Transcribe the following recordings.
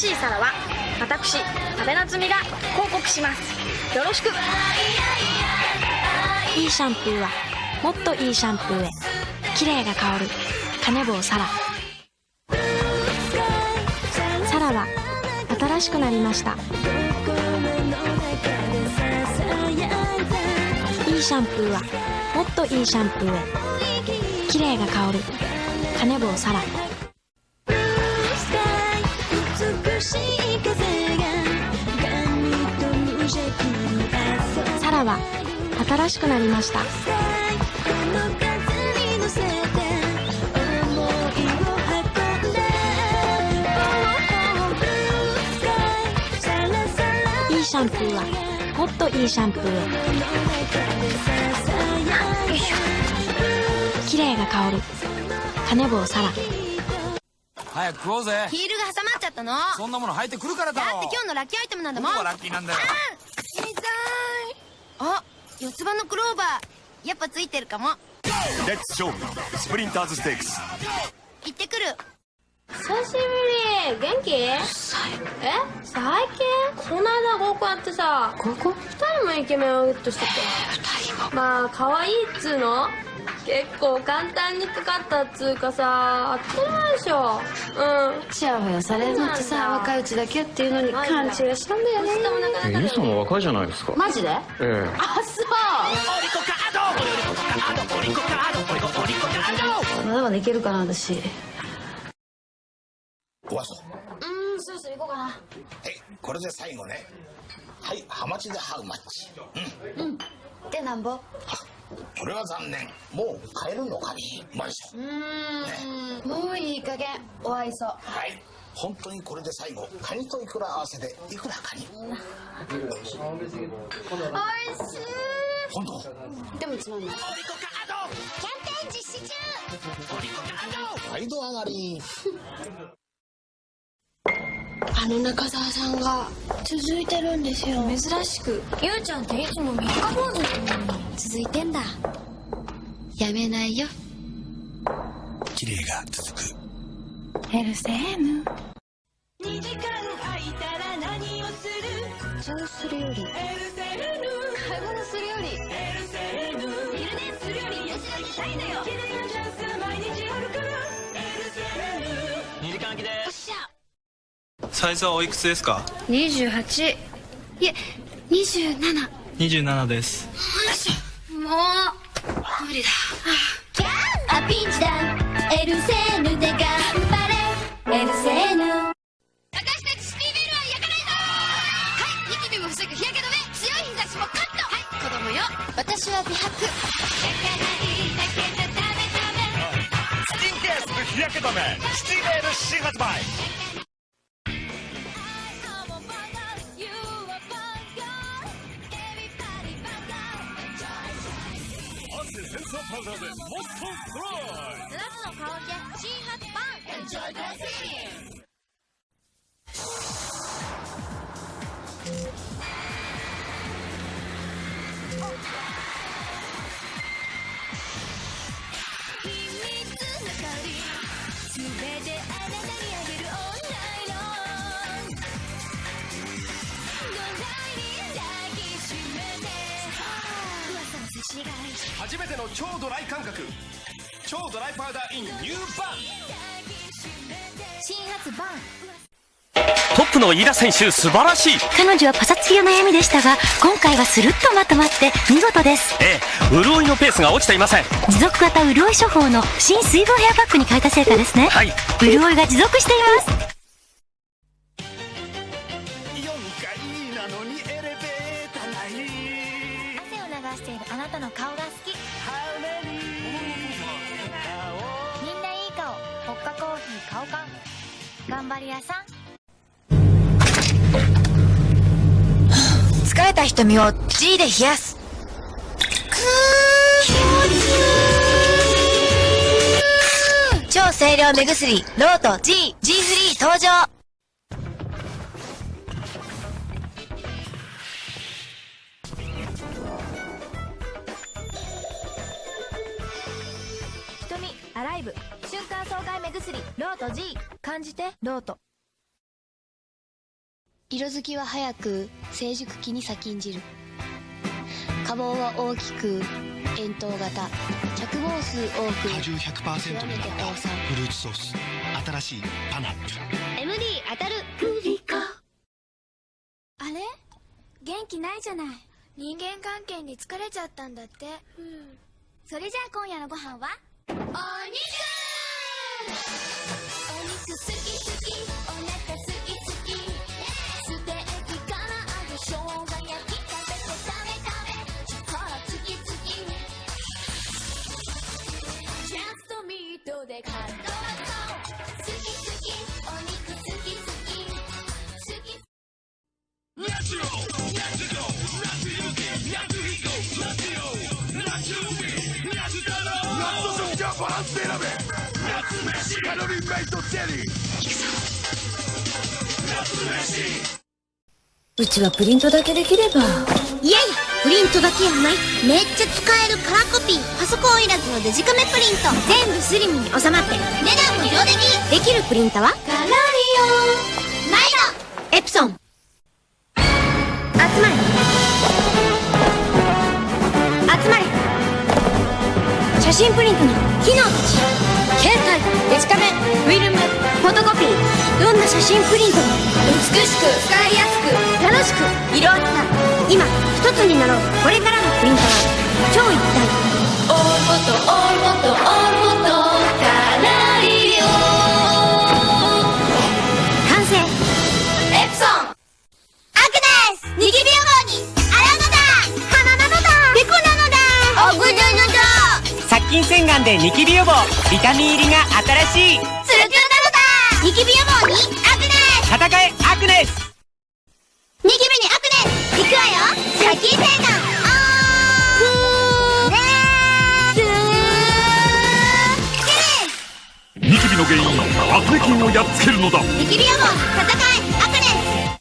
しい皿は私阿部夏美が広告します。よろしく。いいシャンプーはもっといいシャンプーへ。綺麗が香る。カネボウサラサラは新しくなりました。いいシャンプーはもっといいシャンプーへ。綺麗が香る。カネボウサララは新しくなりました。いいシャンプーはもっといいシャンプーへ。綺麗が香るカネボウサラ早く食おうぜ。ヒールが挟まっちゃったの。そんなもの履いてくるからだろだって今日のラッキーアイテムなんだもん。ラッキーなんだよ。痛いあ四つ葉のクローバー。やっぱついてるかも。レッツ勝負スプリンターズステークス行ってくる。久しぶり。元気？え？最近？この間合コンやってさ。合コン？二人もイケメンをゲットしてて。二人？もまあ可愛いっつうの？結構簡単にかかったっつうかさ当たり前でしょうん。ちやほやされるのってさ若いうちだけっていうのに勘違いしたんだよね。え、イさんも若いじゃないですか。マジで？ええ。あそう。まだまだいけるかな私。おあそう。うんそろそろ行こうかな。はいこれで最後ね。はいハマチでハウマッチ。うんでなんぼ。これは残念。もう買えるのかね？マンション。うーん。もういい加減お愛想はい。本当にこれで最後カニとイクラ合わせでいくらカニ。おいしい。本当？でもつまんない。毎度上がりあの中澤さんが続いてるんですよ。珍しくゆうちゃんっていつも三日坊主なのに。続いてんだ。やめないよ。綺麗が続く。エルセーヌ。そうする？より。買い物するよりサイズはおいくつですか？28いえ27 27です。もう無理だ。あピンチだ。エルセーヌで頑張れ。エルセーヌ。私たちシティベルは焼かないぞ。はいニキビも防ぐ日焼け止め強い日差しもカット。はい子供よ。私は美白。焼かないだけじゃダメダメスキンケアする日焼け止め。シティメール新発売もっとストロイ7つの香りで新発売!エンジ初めての超ドライ感覚超ドライパウダーインニューバン新発売トップの飯田選手、素晴らしい。彼女はパサつきが悩みでしたが今回はスルッとまとまって見事ですええ、潤いのペースが落ちていません。持続型潤い処方の新水分ヘアパックに変えた成果ですねはい。潤いが持続しています4階なのにエレベーターない汗を流しているあなたの顔が好き。みんないい顔ポッカコーヒー顔感頑張り屋さん。疲れた瞳を G で冷やす。超清涼目薬ロート G G フリー登場。アライブ。瞬間爽快目薬。ロート G 感じてロート。色づきは早く成熟期に先んじる。花房は大きく円筒型。着房数多く果汁100%極めてになったフルーツソース。新しいパナップル MD 当たる。あれ？元気ないじゃない。人間関係に疲れちゃったんだって。それじゃあ今夜のご飯は？お肉お肉好き好きお腹すきすきステーキから揚げ生姜焼き食べて食べ食べ力つきつきジャストミートで感動好うちはプリントだけできれば。いやいやプリントだけやない。めっちゃ使えるカラーコピー。パソコンいらずのデジカメプリント。全部スリムに収まって値段も上出来できるプリンターは？カラリオ毎度。エプソン。集まれ。集まれ。写真プリントの機能たち携帯デジカメフィルムフォトコピー。どんな写真プリントも美しく使いやすく楽しく色あった。今一つになろう。これからのプリンターは超一体。オールフォトオールフォトオールフォトカラリオ。完成。エプソン。アクネスニキビ予防に。洗うのだ。鼻なのだ。ペコなのだ。奥なのだ殺菌洗顔でニキビ予防ビタミン入りが新しい。ツルツルなのだニキビ予防にアクネス戦えアクネスニキビにアクネスい。くわよ殺菌洗顔オーネスニキビの原因アクネ菌をやっつけるのだニキビ予防戦えアクネス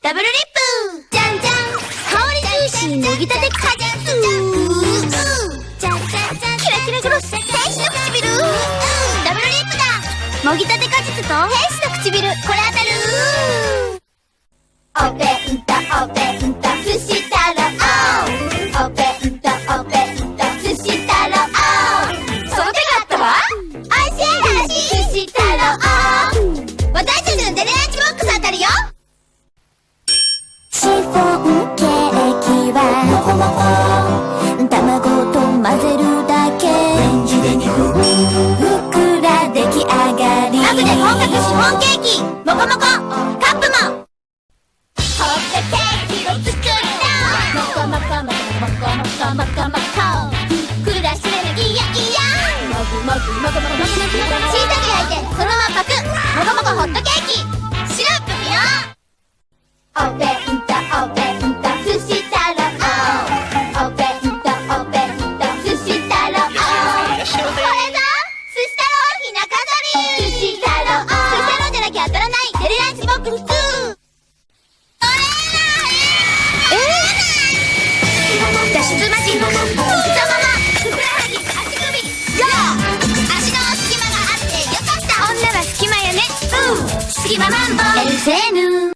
ダブルリップじゃんじゃん香りジューシーもぎたて果実キラキラグロス天使の唇ダブルリップだ。もぎたて果実と天使の唇。これ当たる。お弁当お弁モンケーキもこもこ隙間があってよかった。女は隙間やね。うん。隙間マンボウ。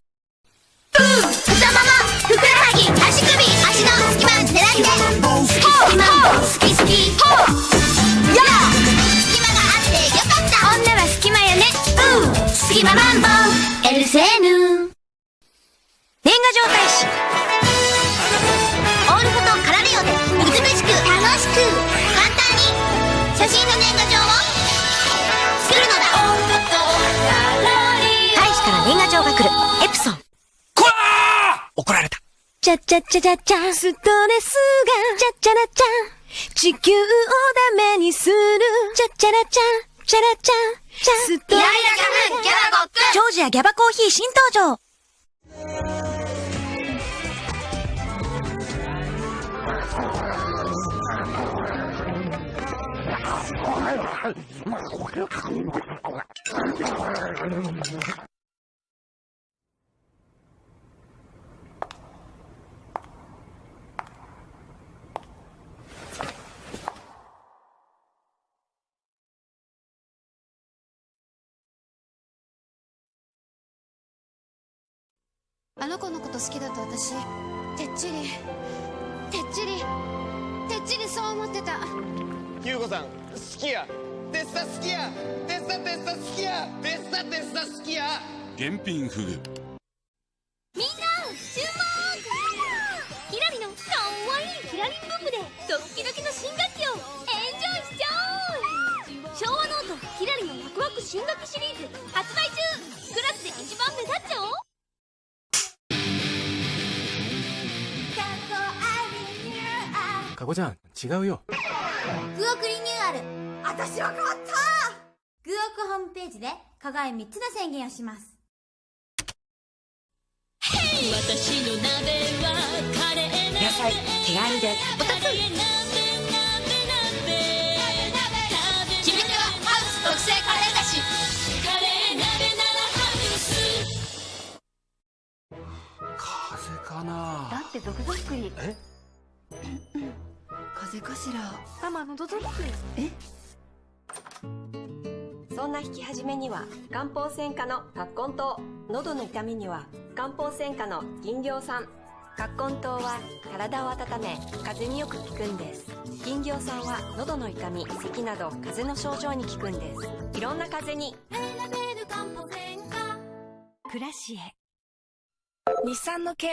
ちゃちゃちゃちゃちゃ、ストレスが、ちゃちゃらちゃ、地球をダメにする、ちゃちゃらちゃ、ちゃらちゃ、ちゃ、ストレスが、イライラ花粉、ギャバゴッツジョージアギャバコーヒー新登場。はい。あの子のこと好きだと私てっちりてっちりてっちりそう思ってた。優子さん好きや。てっさ好きや。てっさてっさ好きや。てっさてっさ好きや。玄品ふぐ。みんな注目!ヒラリのかわいいヒラリンブームでドッキドキの新学期をエンジョイしちゃおう!昭和ノートヒラリのワクワク新学期シリーズ発売中!クラスで一番目立っちゃおうかこちゃん。違うよ。グオクリニューアル。私は変わった！グオクホームページで課外3つの宣言をします。私の鍋はカレー野菜手軽でおたつ決め手はハウス特製カレーだし。カレー鍋ならハウス。風邪かな。だって毒作り。え？しら？ママ喉ドックえ？そんな引き始めには漢方専科の葛根湯喉の痛みには漢方専科の銀行酸葛根湯は体を温め風邪によく効くんです。銀行酸は喉の痛み咳など風邪の症状に効くんです。いろんな風邪に。暮らしへ。日産の軽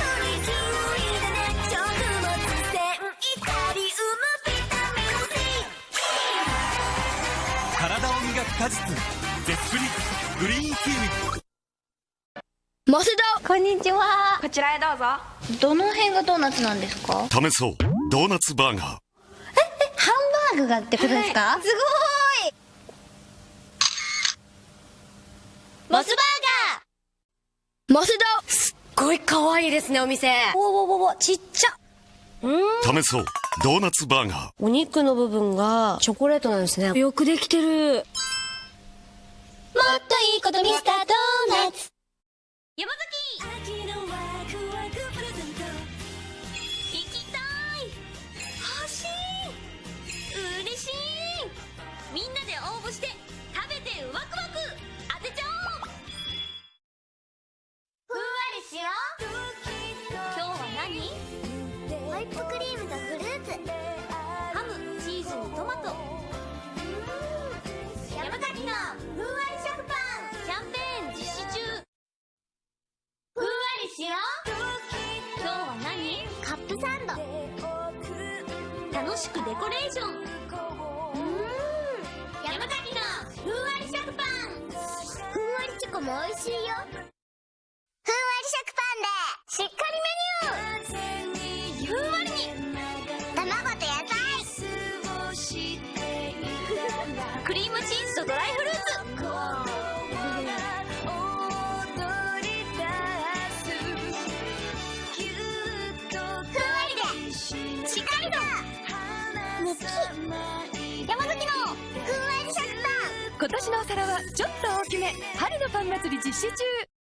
果実ゼスプリグリーンキウイマセダこんにちは。こちらへどうぞ。どの辺がドーナツなんですか？試そう。ドーナツバーガー。ハンバーグがってことですか、すごい。モスバーガー。マセダすっごい可愛いですねお店。おおおおちっちゃ。試そう。ドーナツバーガー。お肉の部分がチョコレートなんですね。よくできてるもっといいことミスタードーナツ。山崎行きたい。欲しい。嬉しい。みんなで応募して食べてワクワク当て。ちゃおう。ふんわりしよう。今日は何？ホイップクリームしくデコレーション。うーん。山崎のふんわり食パン。ふんわりチョコも美味しいよ。ン祭り実施中